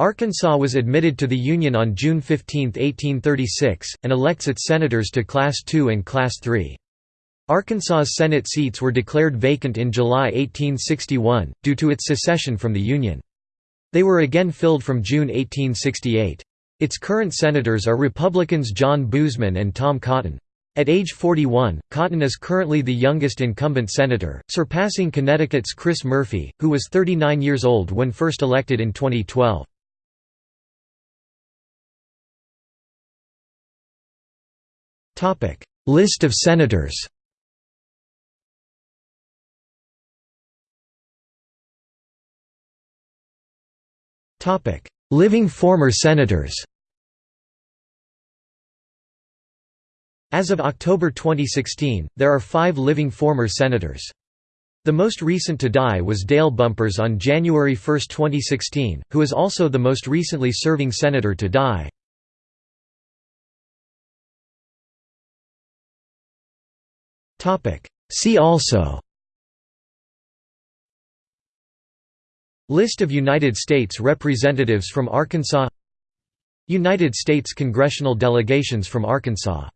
Arkansas was admitted to the Union on June 15, 1836, and elects its senators to Class II and Class III. Arkansas's Senate seats were declared vacant in July 1861, due to its secession from the Union. They were again filled from June 1868. Its current senators are Republicans John Boozman and Tom Cotton. At age 41, Cotton is currently the youngest incumbent senator, surpassing Connecticut's Chris Murphy, who was 39 years old when first elected in 2012. List of senators Living former senators As of October 2016, there are five living former senators. The most recent to die was Dale Bumpers on January 1, 2016, who is also the most recently serving senator to die. See also. List of United States Representatives from Arkansas. United States congressional delegations from Arkansas